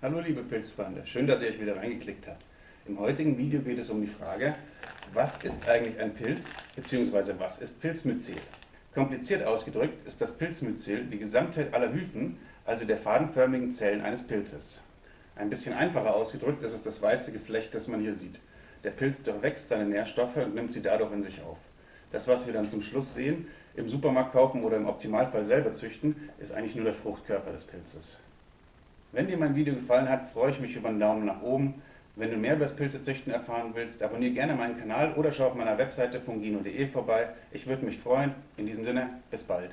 liebe Pilzfreunde, schön, dass ihr euch wieder reingeklickt habt. Im heutigen Video geht es um die Frage, was ist eigentlich ein Pilz bzw. was ist Pilzmyzel? Kompliziert ausgedrückt ist das Pilzmyzel die Gesamtheit aller Hyphen, also der fadenförmigen Zellen eines Pilzes. Ein bisschen einfacher ausgedrückt ist es das weiße Geflecht, das man hier sieht. Der Pilz durchwächst seine Nährstoffe und nimmt sie dadurch in sich auf. Das, was wir dann zum Schluss sehen, im Supermarkt kaufen oder im Optimalfall selber züchten, ist eigentlich nur der Fruchtkörper des Pilzes. Wenn dir mein Video gefallen hat, freue ich mich über einen Daumen nach oben. Wenn du mehr über das Pilzezüchten erfahren willst, abonniere gerne meinen Kanal oder schau auf meiner Webseite fungino.de vorbei. Ich würde mich freuen. In diesem Sinne, bis bald.